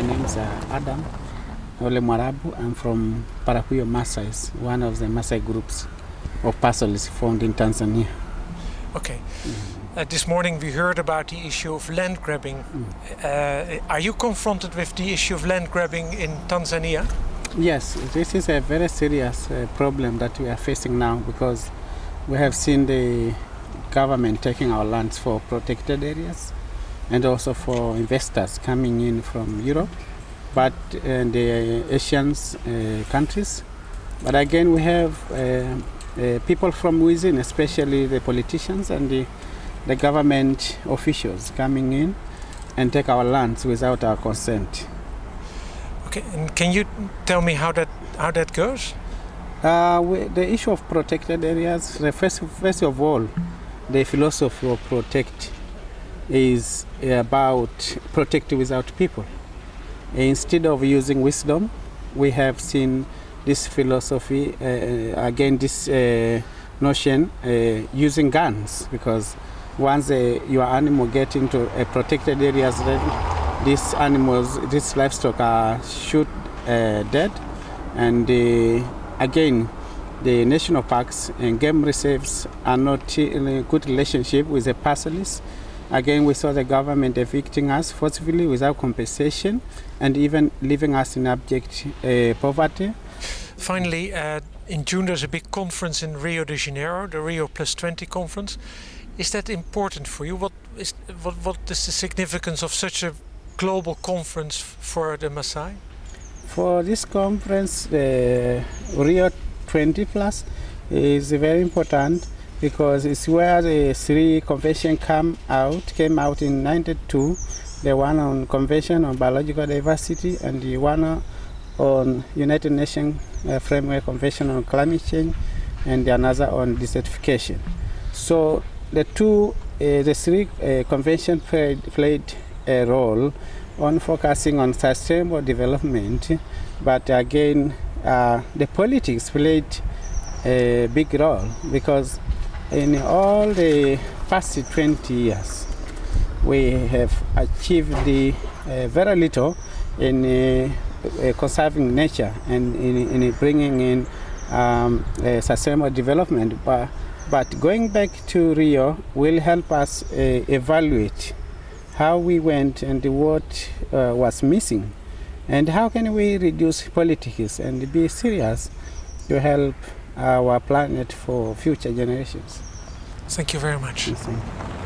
My name is uh, Adam Ole Mwarabu. I'm from Parakuyo Masais, one of the Masai groups of pastoralists found in Tanzania. Okay. Uh, this morning we heard about the issue of land grabbing. Uh, are you confronted with the issue of land grabbing in Tanzania? Yes, this is a very serious uh, problem that we are facing now because we have seen the government taking our lands for protected areas and also for investors coming in from Europe, but uh, the Asian uh, countries. But again, we have uh, uh, people from within, especially the politicians and the, the government officials coming in and take our lands without our consent. Okay, and can you tell me how that how that goes? Uh, we, the issue of protected areas, the first, first of all, the philosophy of protect is about protect without people. Instead of using wisdom, we have seen this philosophy, uh, again, this uh, notion uh, using guns because once uh, your animal get into a protected areas, then these animals, these livestock are shoot uh, dead and again the national parks and game reserves are not in a good relationship with the pastoralists. Again, we saw the government evicting us forcibly without compensation and even leaving us in abject uh, poverty. Finally, uh, in June there's a big conference in Rio de Janeiro, the Rio Plus 20 conference. Is that important for you? What is, what, what is the significance of such a global conference for the Maasai? For this conference, the Rio 20 Plus is very important because it's where the three convention come out, came out in 92, the one on Convention on Biological Diversity and the one on United Nations uh, Framework Convention on Climate Change and the another on desertification. So the two, uh, the three uh, convention played, played a role on focusing on sustainable development, but again, uh, the politics played a big role because in all the past 20 years, we have achieved the, uh, very little in uh, conserving nature and in, in bringing in um, sustainable development. But, but going back to Rio will help us uh, evaluate how we went and what uh, was missing and how can we reduce politics and be serious to help our planet for future generations. Thank you very much. Thank you.